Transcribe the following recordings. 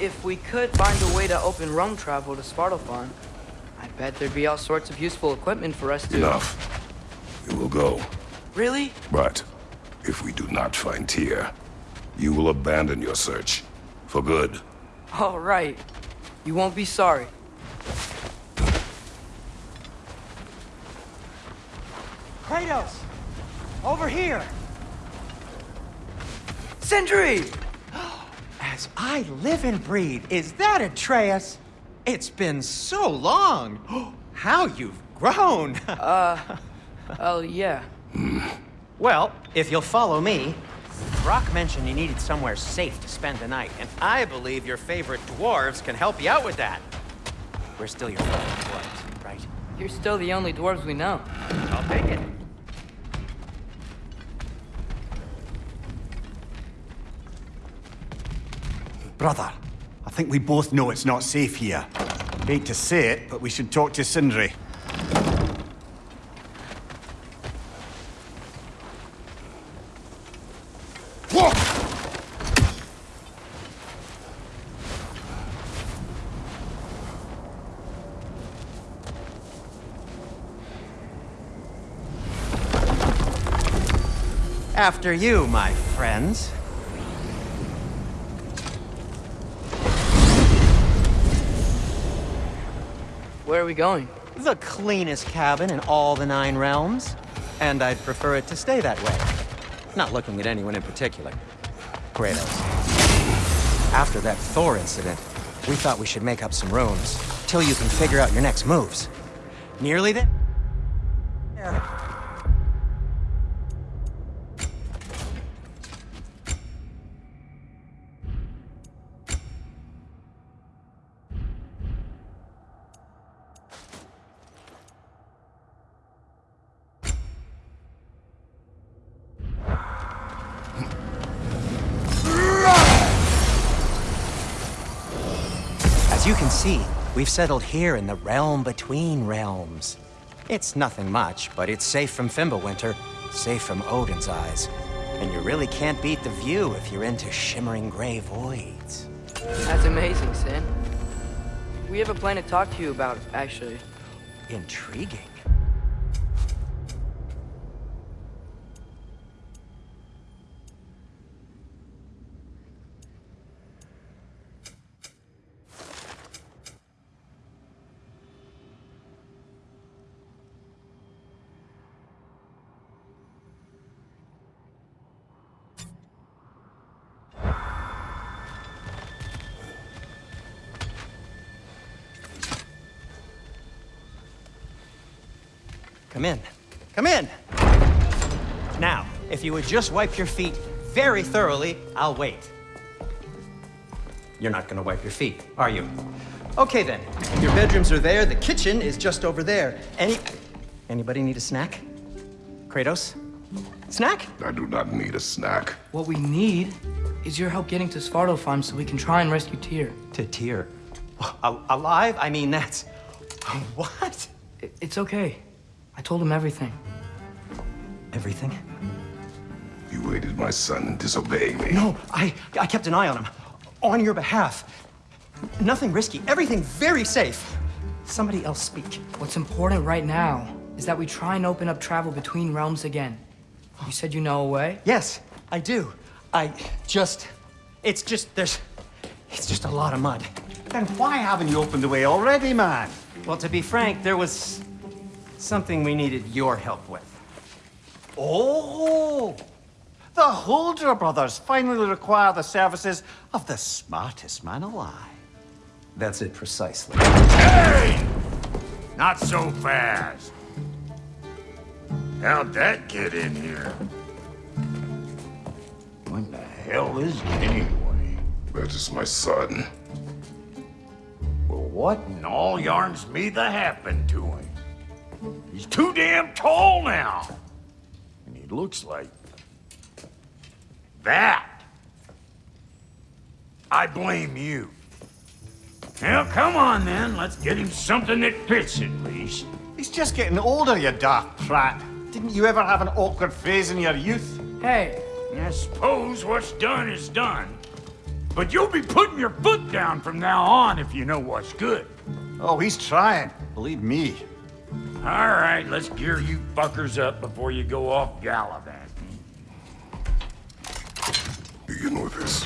if we could find a way to open realm travel to Svartalfheim, I bet there'd be all sorts of useful equipment for us to... Enough. We will go. Really? But if we do not find Tyr, you will abandon your search. For good. All right. You won't be sorry. Kratos! Over here! Sindri! I live and breathe, is that Atreus? It's been so long! How you've grown! uh, Oh, yeah. well, if you'll follow me, Brok mentioned you needed somewhere safe to spend the night, and I believe your favorite dwarves can help you out with that. We're still your favorite dwarves, right? You're still the only dwarves we know. I'll take it. Brother, I think we both know it's not safe here. Hate to say it, but we should talk to Sindri. After you, my friends. We going? The cleanest cabin in all the Nine Realms. And I'd prefer it to stay that way. Not looking at anyone in particular. Kratos. After that Thor incident, we thought we should make up some rooms, till you can figure out your next moves. Nearly there? You can see, we've settled here in the realm between realms. It's nothing much, but it's safe from Fimbulwinter, safe from Odin's eyes. And you really can't beat the view if you're into shimmering gray voids. That's amazing, Sin. We have a plan to talk to you about, actually. Intriguing. Come in. Come in! Now, if you would just wipe your feet very thoroughly, I'll wait. You're not gonna wipe your feet, are you? Okay then. Your bedrooms are there, the kitchen is just over there. Any... Anybody need a snack? Kratos? Snack? I do not need a snack. What we need is your help getting to Svartalfheim so we can try and rescue Tyr. To Tyr. Al- alive? I mean, that's... What? I- It's okay. I told him everything. Everything? You aided my son in disobeying me. No, I, I kept an eye on him. On your behalf. Nothing risky. Everything very safe. Somebody else speak. What's important right now is that we try and open up travel between realms again. You said you know a way? Yes, I do. I just... It's just, there's... It's just a lot of mud. Then why haven't you opened the way already, man? Well, to be frank, there was something we needed your help with. Oh! The Huldra brothers finally require the services of the smartest man alive. That's it precisely. Hey! Not so fast. How'd that get in here? What the hell is it anyway? That is my son. Well, what in all yarns me the happened to him? He's too damn tall now. And he looks like... that. I blame you. Now, come on then. Let's get him something that fits at least. He's just getting older, you dark prat. Didn't you ever have an awkward phase in your youth? Hey, I suppose what's done is done. But you'll be putting your foot down from now on if you know what's good. Oh, he's trying. Believe me. All right, let's gear you fuckers up before you go off gallivanting. Do you know this?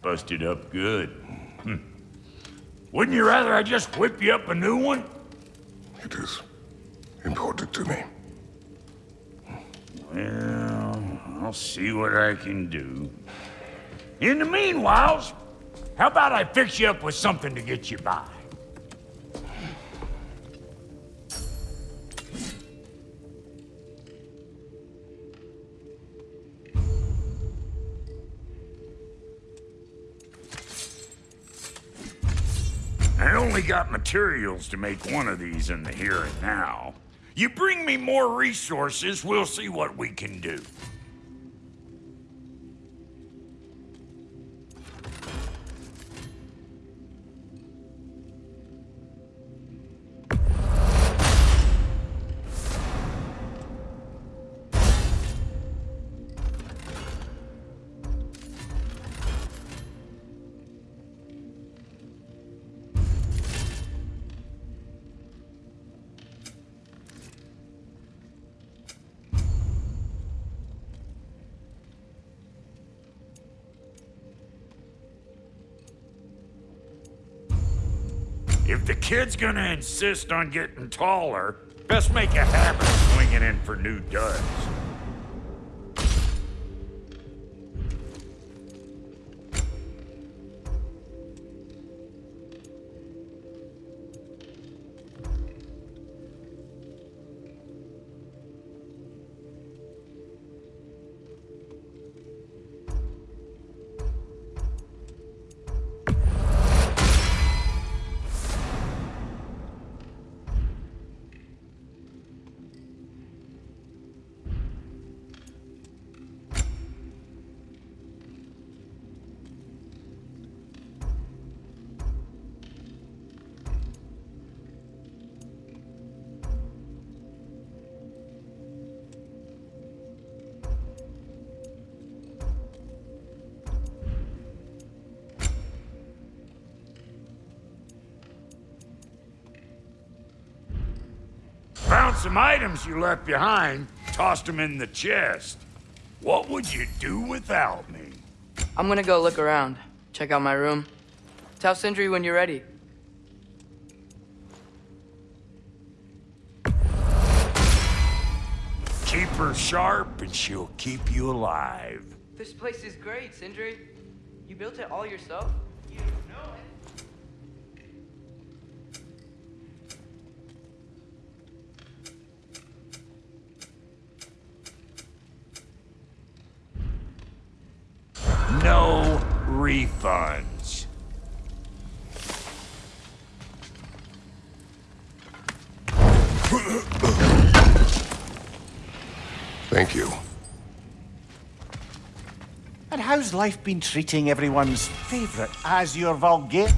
Busted up good. Hmm. Wouldn't you rather I just whip you up a new one? It is important to me. Well, I'll see what I can do. In the meanwhile, how about I fix you up with something to get you by? Only got materials to make one of these in the here and now. You bring me more resources, we'll see what we can do. The kid's gonna insist on getting taller, best make a habit of swinging in for new duds. Some items you left behind, tossed them in the chest. What would you do without me? I'm gonna go look around, check out my room. Tell Sindri when you're ready. Keep her sharp and she'll keep you alive. This place is great, Sindri. You built it all yourself? Refunds. Thank you. And how's life been treating everyone's favourite Azure Vulgate?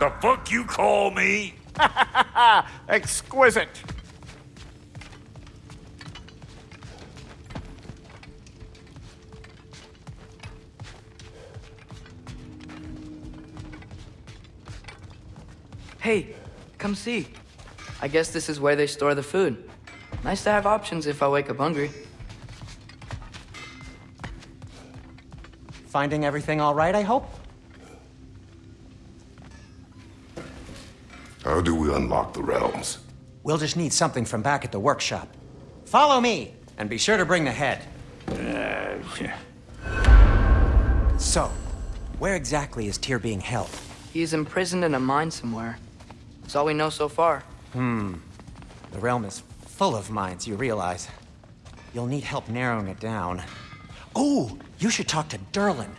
The fuck you call me? Exquisite. Hey, come see. I guess this is where they store the food. Nice to have options if I wake up hungry. Finding everything all right, I hope? How unlock the realms? We'll just need something from back at the workshop. Follow me, and be sure to bring the head. Yeah. So, where exactly is Tyr being held? He's imprisoned in a mine somewhere. That's all we know so far. Hmm. The realm is full of mines, you realize. You'll need help narrowing it down. Oh, you should talk to Durlin.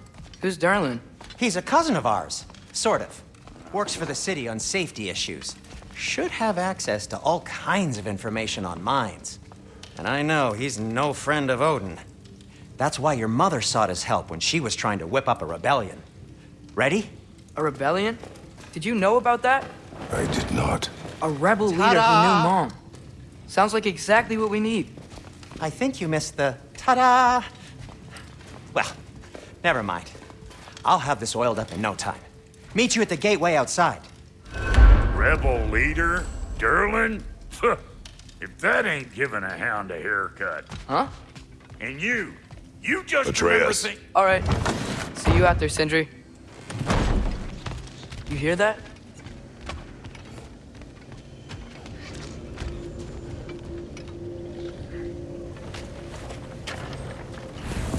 Who's Durlin? He's a cousin of ours, sort of. Works for the city on safety issues. Should have access to all kinds of information on mines. And I know he's no friend of Odin. That's why your mother sought his help when she was trying to whip up a rebellion. Ready? A rebellion? Did you know about that? I did not. A rebel leader who knew Mom. Sounds like exactly what we need. I think you missed the ta-da. Well, never mind. I'll have this oiled up in no time. Meet you at the gateway outside. Rebel leader? Durlin? if that ain't giving a hound a haircut. Huh? And you, you just Atreus. remember thi- All right. See you out there, Sindri. You hear that?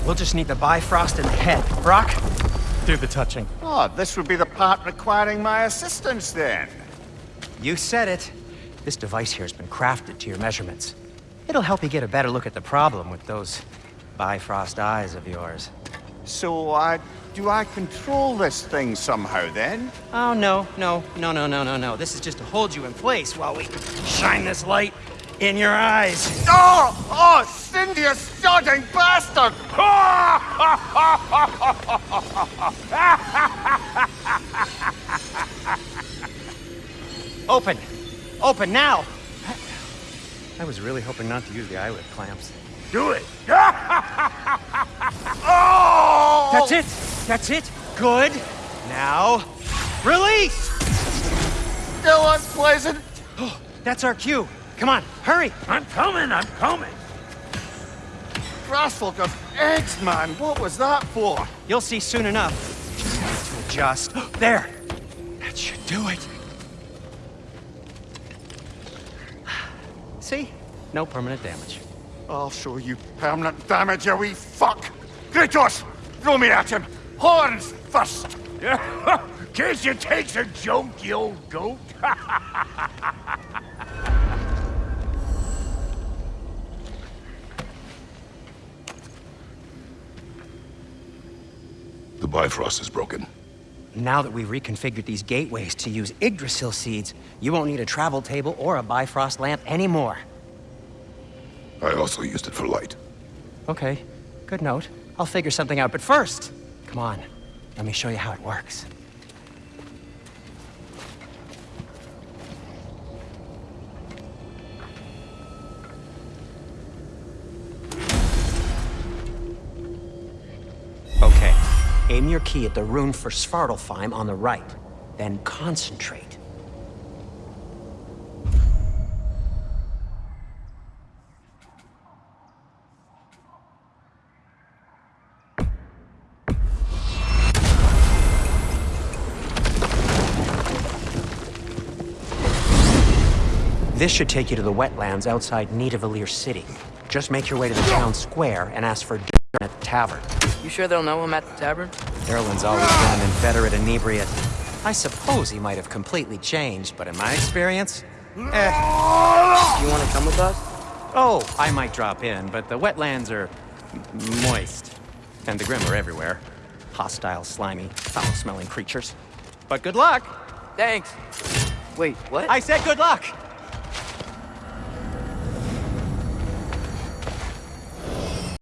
We'll just need the Bifrost and the head. Brok, do the touching. Oh, this would be the part requiring my assistance then. You said it. This device here has been crafted to your measurements. It'll help you get a better look at the problem with those Bifrost eyes of yours. So, uh, do I control this thing somehow then? Oh, no, no, no, no, no, no, no. This is just to hold you in place while we shine this light in your eyes. Oh! Oh, Sindri, you sodding bastard! Open! Open now! I was really hoping not to use the eyelid clamps. Do it. Oh! That's it! That's it! Good! Now, release! Still unpleasant. Oh, that's our cue. Come on, hurry! I'm coming, I'm coming. Grassful of eggs, man. What was that for? You'll see soon enough. To adjust. There! That should do it. See? No permanent damage. I'll show you permanent damage, you wee fuck! Kratos! Throw me at him! Horns first! case you takes a joke, you old goat. The Bifrost is broken. Now that we've reconfigured these gateways to use Yggdrasil seeds, you won't need a travel table or a Bifrost lamp anymore. I also used it for light. Okay, good note. I'll figure something out, but first, come on, let me show you how it works. Aim your key at the rune for Svartalfheim on the right, then concentrate. This should take you to the wetlands outside Nidavellir City. Just make your way to the town square and ask for tavern. You sure they'll know him at the tavern? Durlin's always been an inveterate inebriate. I suppose he might have completely changed, but in my experience, eh. You want to come with us? Oh, I might drop in, but the wetlands are moist. And the Grim are everywhere. Hostile, slimy, foul-smelling creatures. But good luck! Thanks. Wait, what? I said good luck!